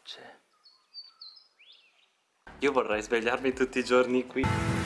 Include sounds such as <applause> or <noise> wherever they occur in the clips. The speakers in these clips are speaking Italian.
pace. Io vorrei svegliarmi tutti i giorni qui.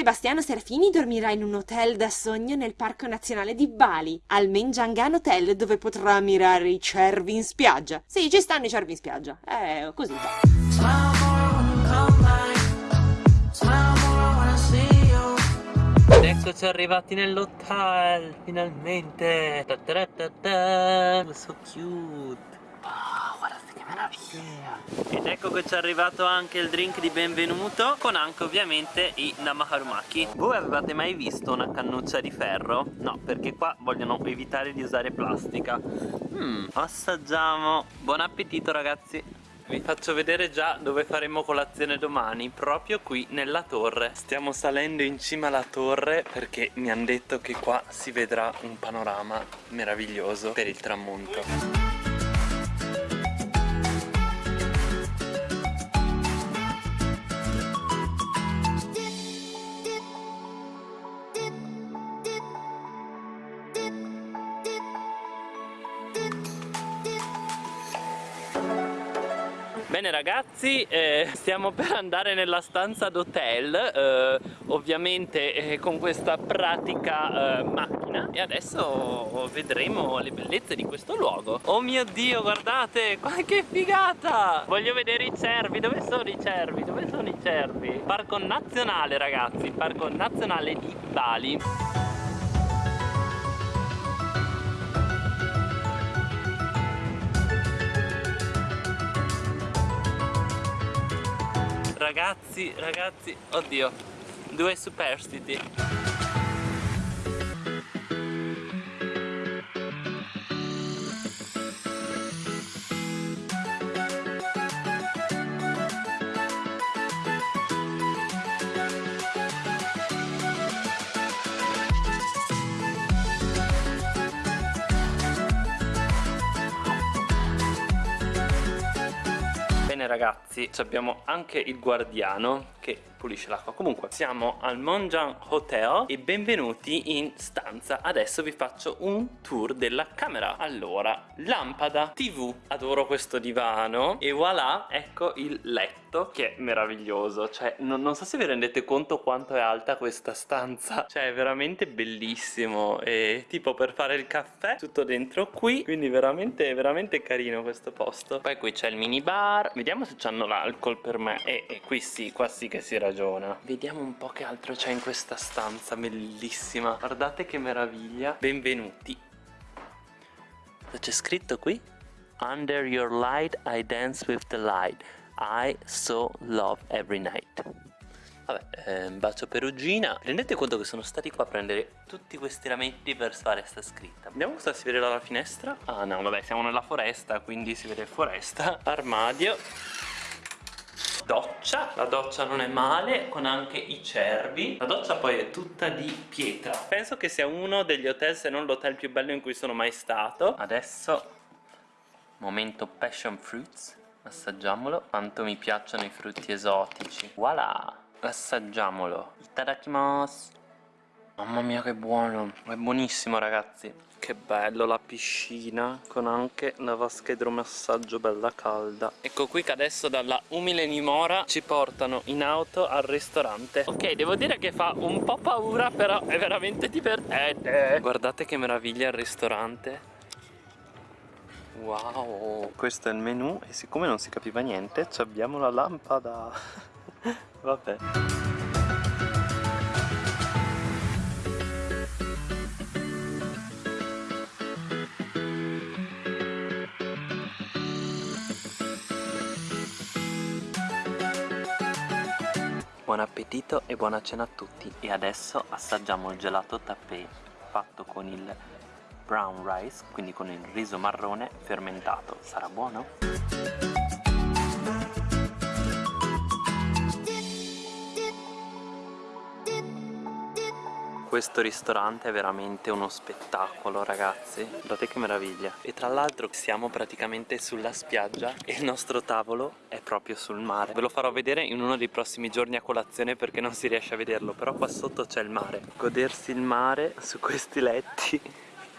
Sebastiano Serafini dormirà in un hotel da sogno nel Parco Nazionale di Bali, al Menjangan Hotel, dove potrà ammirare i cervi in spiaggia. Sì, ci stanno i cervi in spiaggia. Eh, così va. Ed eccoci arrivati nell'hotel, finalmente. Ta ta ta ta. So cute. Wow, guardate. Ed ecco che ci è arrivato anche il drink di benvenuto con anche ovviamente i namaharumaki. Voi avevate mai visto una cannuccia di ferro? No, perché qua vogliono evitare di usare plastica. Mmm, assaggiamo. Buon appetito ragazzi. Vi faccio vedere già dove faremo colazione domani, proprio qui nella torre. Stiamo salendo in cima alla torre perché mi hanno detto che qua si vedrà un panorama meraviglioso per il tramonto. Bene ragazzi, eh, stiamo per andare nella stanza d'hotel, eh, ovviamente eh, con questa pratica eh, macchina e adesso vedremo le bellezze di questo luogo. Oh mio dio, guardate, che figata! Voglio vedere i cervi, dove sono i cervi? Dove sono i cervi? Parco nazionale ragazzi, parco nazionale di Bali. Ragazzi, ragazzi, oddio, due superstiti. Bene ragazzi, abbiamo anche il guardiano che pulisce l'acqua. Comunque, siamo al Monjan Hotel e benvenuti in stanza. Adesso vi faccio un tour della camera. Allora, lampada, tv Adoro questo divano E voilà, ecco il letto Che è meraviglioso. Cioè, non, non so se vi rendete conto quanto è alta questa stanza. <laughs> Cioè, è veramente bellissimo. E tipo per fare il caffè Tutto dentro qui. Quindi veramente, veramente carino questo posto. Poi qui c'è il minibar. Vediamo se c'hanno l'alcol per me. E, e qui sì, qua sì che si ragiona Vediamo un po' che altro c'è in questa stanza bellissima. Guardate che meraviglia. Benvenuti. Cosa c'è scritto qui? Under your light I dance with the light. I so love every night. Vabbè, eh, bacio perugina Rendete conto che sono stati qua a prendere tutti questi rametti per fare sta scritta. Vediamo cosa si vede dalla finestra? Ah no, vabbè, siamo nella foresta, quindi si vede foresta. Armadio doccia la doccia non è male con anche i cervi. La doccia poi è tutta di pietra. Penso che sia uno degli hotel se non l'hotel più bello in cui sono mai stato. Adesso momento passion fruits assaggiamolo. Quanto mi piacciono i frutti esotici. Voilà assaggiamolo. Itadakimasu mamma mia che buono. È buonissimo ragazzi che bello la piscina con anche la vasca idromassaggio bella calda. Ecco qui che adesso dalla umile dimora ci portano in auto al ristorante. Ok devo dire che fa un po' paura però è veramente divertente. Guardate che meraviglia il ristorante. Wow. Questo è il menù e siccome non si capiva niente abbiamo la lampada. <laughs> Vabbè Buon appetito e buona cena a tutti e adesso assaggiamo il gelato tappé fatto con il brown rice, quindi con il riso marrone fermentato. Sarà buono? Questo ristorante è veramente uno spettacolo ragazzi. Guardate che meraviglia. E tra l'altro siamo praticamente sulla spiaggia E il nostro tavolo è proprio sul mare. Ve lo farò vedere in uno dei prossimi giorni a colazione Perché non si riesce a vederlo Però qua sotto c'è il mare. Godersi il mare su questi letti.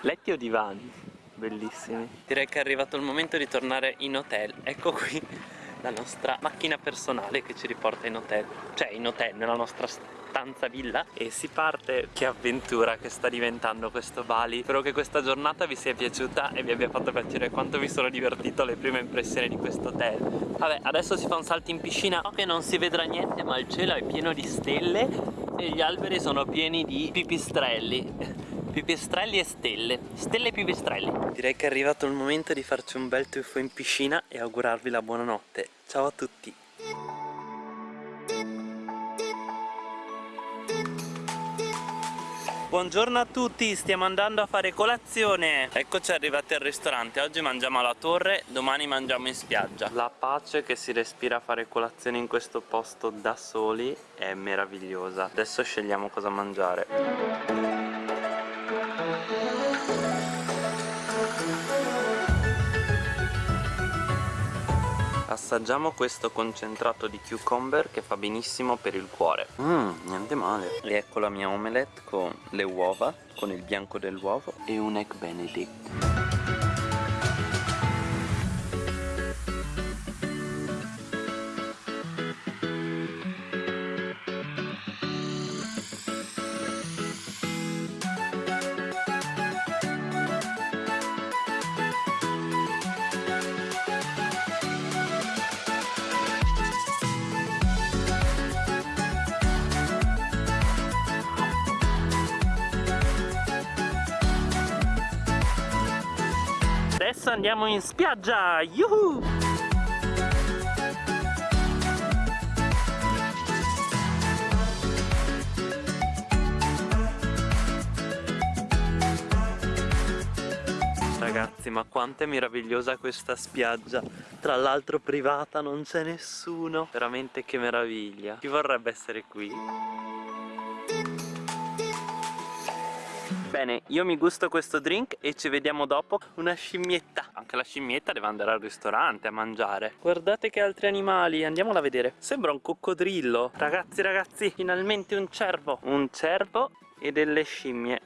Letti o divani? Bellissimi. Direi che è arrivato il momento di tornare in hotel. Ecco qui la nostra macchina personale che ci riporta in hotel. Cioè in hotel, nella nostra stanza villa. E si parte Che avventura che sta diventando questo Bali. Spero che questa giornata vi sia piaciuta E vi abbia fatto piacere quanto mi sono divertito alle prime impressioni di questo hotel. Vabbè adesso si fa un salto in piscina. So che non si vedrà niente ma il cielo è pieno di stelle E gli alberi sono pieni di pipistrelli. <laughs> Pipistrelli e stelle. Stelle e pipistrelli. Direi che è arrivato il momento di farci un bel tuffo in piscina e augurarvi la buonanotte. Ciao a tutti Buongiorno a tutti, stiamo andando a fare colazione. Eccoci arrivati al ristorante. Oggi mangiamo alla torre, domani mangiamo in spiaggia. La pace che si respira a fare colazione in questo posto da soli è meravigliosa. Adesso scegliamo cosa mangiare Assaggiamo questo concentrato di cucumber che fa benissimo per il cuore. Mmm, niente male. E ecco la mia omelette con le uova, con il bianco dell'uovo e un egg benedict Adesso andiamo in spiaggia! Yuhu! Ragazzi ma quanto è meravigliosa questa spiaggia Tra l'altro privata non c'è nessuno Veramente che meraviglia Chi vorrebbe essere qui? Bene, io mi gusto questo drink e ci vediamo dopo. Una scimmietta. Anche la scimmietta deve andare al ristorante a mangiare. Guardate che altri animali, andiamola a vedere. Sembra un coccodrillo. Ragazzi, ragazzi, finalmente un cervo. Un cervo e delle scimmie.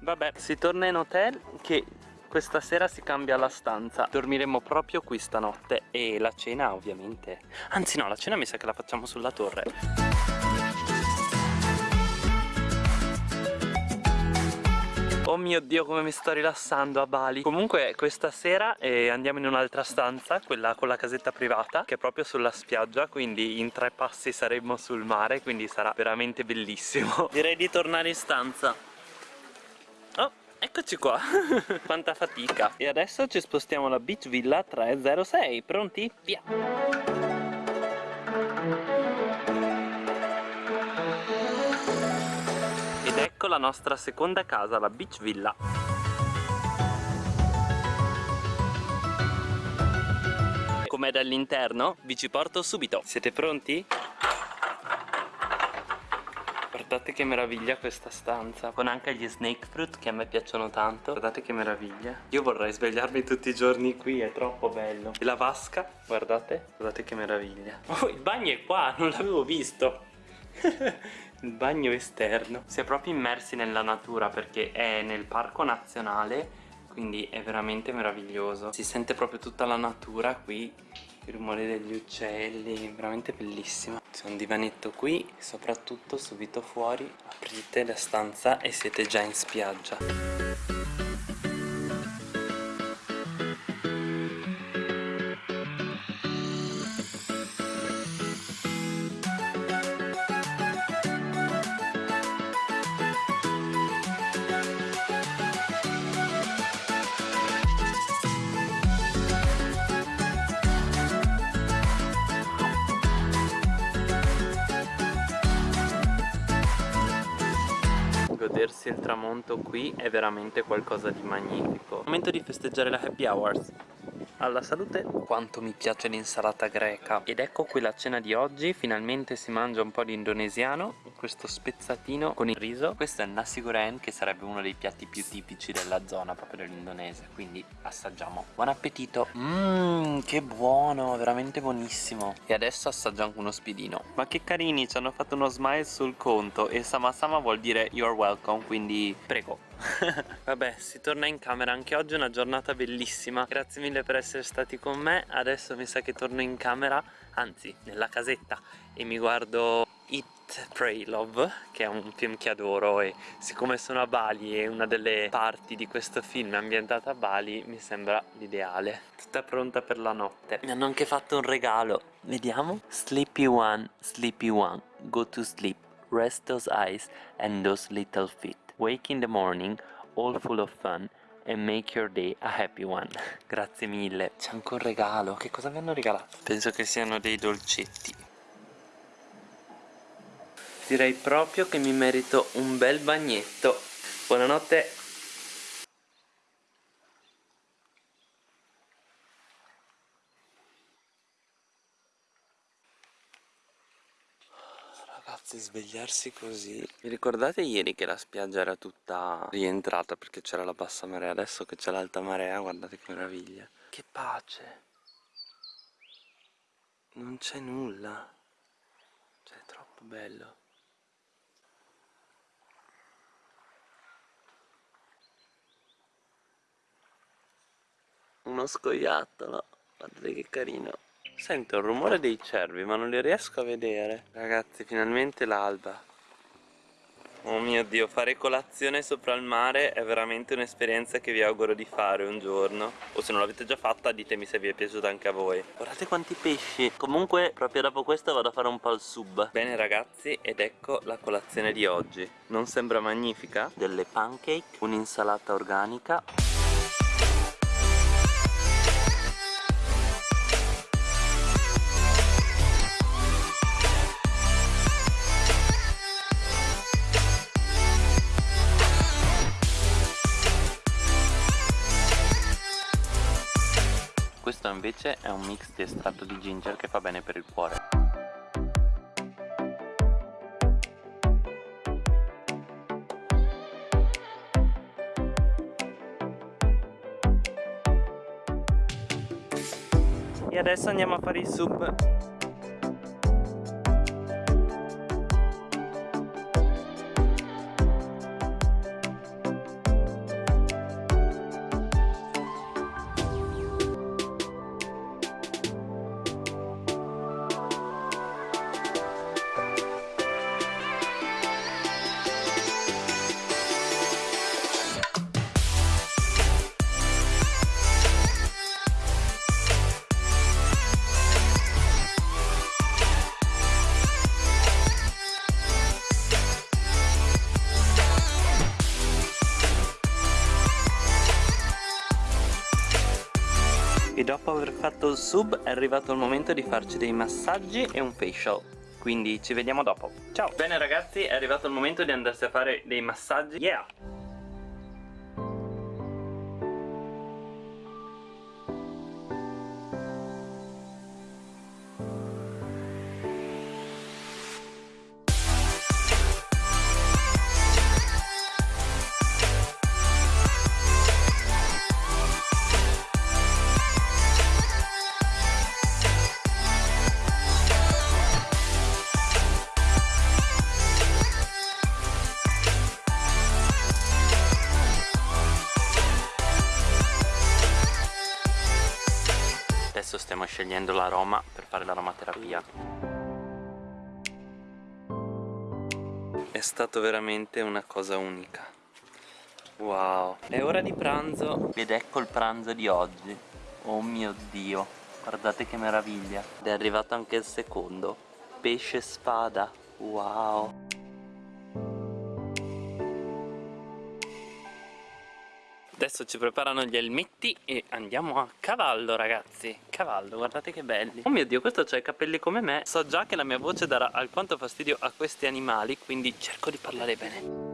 Vabbè, si torna in hotel che questa sera si cambia la stanza. Dormiremo proprio qui stanotte. E la cena ovviamente. Anzi no, la cena mi sa che la facciamo sulla torre. Oh mio dio come mi sto rilassando a Bali. Comunque questa sera eh, andiamo in un'altra stanza Quella con la casetta privata Che è proprio sulla spiaggia Quindi in tre passi saremo sul mare Quindi sarà veramente bellissimo. <laughs> Direi di tornare in stanza Eccoci qua, <laughs> quanta fatica E adesso ci spostiamo alla Beach Villa 306 Pronti? Via! Ed ecco la nostra seconda casa, la Beach Villa Com'è dall'interno? Vi ci porto subito Siete pronti? Guardate che meraviglia questa stanza. Con anche gli snake fruit che a me piacciono tanto. Guardate che meraviglia. Io vorrei svegliarmi tutti i giorni qui, è troppo bello. E la vasca, guardate Guardate che meraviglia. Oh, il bagno è qua, non l'avevo visto. <laughs> Il bagno esterno. Si è proprio immersi nella natura perché è nel parco nazionale quindi è veramente meraviglioso. Si sente proprio tutta la natura qui il rumore degli uccelli veramente bellissimo c'è un divanetto qui soprattutto subito fuori. Aprite la stanza e siete già in spiaggia godersi il tramonto qui è veramente qualcosa di magnifico. Momento di festeggiare la happy hours. Alla salute. Quanto mi piace l'insalata greca. Ed ecco qui la cena di oggi. Finalmente si mangia un po' di indonesiano questo spezzatino con il riso. Questo è il nasi goreng che sarebbe uno dei piatti più tipici della zona proprio dell'Indonesia quindi assaggiamo. Buon appetito! Mmm che buono veramente buonissimo! E adesso assaggio anche uno spiedino ma che carini ci hanno fatto uno smile sul conto e sama sama vuol dire you're welcome quindi prego. <laughs> Vabbè, si torna in camera, anche oggi è una giornata bellissima. Grazie mille per essere stati con me. Adesso mi sa che torno in camera, anzi, nella casetta E mi guardo Pray, Love Che è un film che adoro e siccome sono a Bali e una delle parti di questo film è ambientata a Bali Mi sembra l'ideale Tutta pronta per la notte Mi hanno anche fatto un regalo Vediamo Sleepy one, sleepy one Go to sleep Rest those eyes and those little feet Wake in the morning, all full of fun and make your day a happy one. <laughs> Grazie mille. C'è anche un regalo. Che cosa mi hanno regalato? Penso che siano dei dolcetti. Direi proprio che mi merito un bel bagnetto. Buonanotte. Ragazzi svegliarsi così. Vi ricordate ieri che la spiaggia era tutta rientrata perché c'era la bassa marea? Adesso che c'è l'alta marea guardate che meraviglia. Che pace. Non c'è nulla. Cioè è troppo bello Uno scoiattolo. Guardate che carino. Sento il rumore dei cervi ma non li riesco a vedere. Ragazzi finalmente l'alba. Oh mio dio, fare colazione sopra il mare è veramente un'esperienza che vi auguro di fare un giorno. O se non l'avete già fatta ditemi se vi è piaciuta anche a voi. Guardate quanti pesci. Comunque proprio dopo questo vado a fare un po' il sub. Bene ragazzi ed ecco la colazione di oggi. Non sembra magnifica? Delle pancake, un'insalata organica invece è un mix di estratto di ginger che fa bene per il cuore. E adesso andiamo a fare il sub dopo aver fatto il sub è arrivato il momento di farci dei massaggi e un facial. Quindi ci vediamo dopo. Ciao! Bene ragazzi è arrivato il momento di andarsi a fare dei massaggi. Yeah stiamo scegliendo l'aroma per fare l'aromaterapia è stato veramente una cosa unica. Wow. È ora di pranzo. Ed ecco il pranzo di oggi. Oh mio dio. Guardate che meraviglia. Ed è arrivato anche il secondo. Pesce spada. Wow Adesso ci preparano gli elmetti e andiamo a cavallo ragazzi. Cavallo, guardate che belli. Oh mio dio, questo c'ha i capelli come me. So già che la mia voce darà alquanto fastidio a questi animali Quindi cerco di parlare bene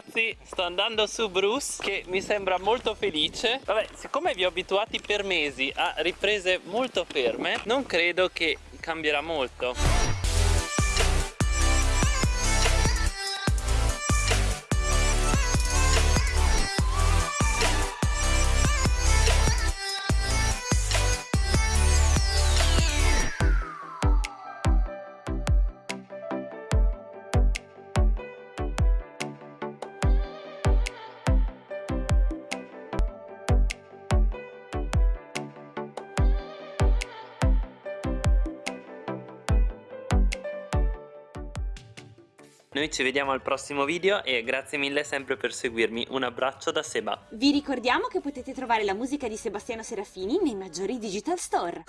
ragazzi sto andando su Bruce che mi sembra molto felice. Vabbè siccome vi ho abituati per mesi a riprese molto ferme Non credo che cambierà molto Noi ci vediamo al prossimo video e grazie mille sempre per seguirmi. Un abbraccio da Seba. Vi ricordiamo che potete trovare la musica di Sebastiano Serafini nei maggiori digital store.